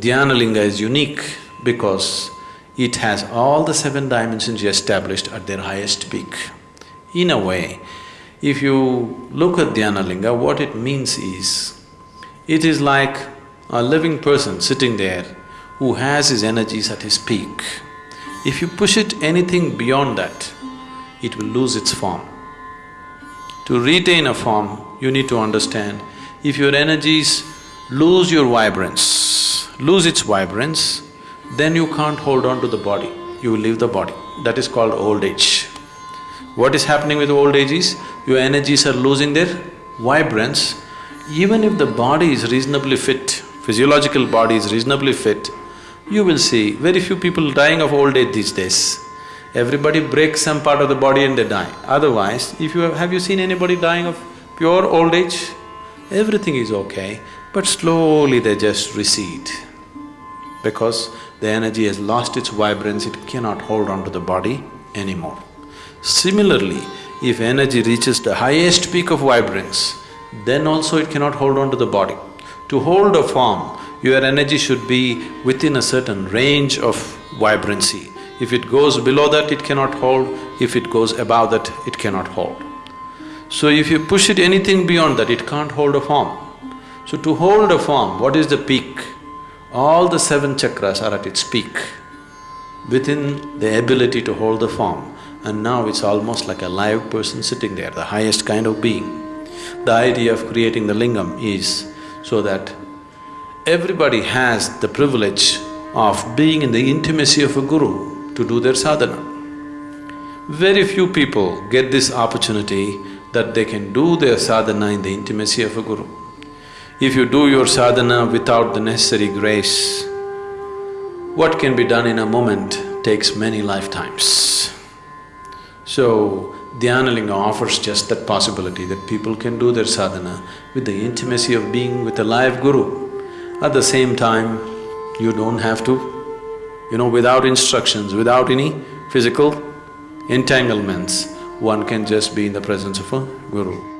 Dhyanalinga is unique because it has all the seven dimensions established at their highest peak. In a way, if you look at Dhyanalinga, what it means is, it is like a living person sitting there who has his energies at his peak. If you push it anything beyond that, it will lose its form. To retain a form, you need to understand, if your energies lose your vibrance, lose its vibrance, then you can't hold on to the body, you will leave the body. That is called old age. What is happening with old age is, your energies are losing their vibrance. Even if the body is reasonably fit, physiological body is reasonably fit, you will see very few people dying of old age these days. Everybody breaks some part of the body and they die. Otherwise, if you have… have you seen anybody dying of pure old age? Everything is okay, but slowly they just recede. Because the energy has lost its vibrance, it cannot hold on to the body anymore. Similarly, if energy reaches the highest peak of vibrance, then also it cannot hold on to the body. To hold a form, your energy should be within a certain range of vibrancy. If it goes below that, it cannot hold, if it goes above that, it cannot hold. So if you push it anything beyond that, it can't hold a form. So to hold a form, what is the peak? All the seven chakras are at its peak, within the ability to hold the form. And now it's almost like a live person sitting there, the highest kind of being. The idea of creating the lingam is so that everybody has the privilege of being in the intimacy of a guru to do their sadhana. Very few people get this opportunity that they can do their sadhana in the intimacy of a guru. If you do your sadhana without the necessary grace, what can be done in a moment takes many lifetimes. So, Dhyanalinga offers just that possibility that people can do their sadhana with the intimacy of being with a live guru. At the same time, you don't have to, you know, without instructions, without any physical entanglements, one can just be in the presence of a guru.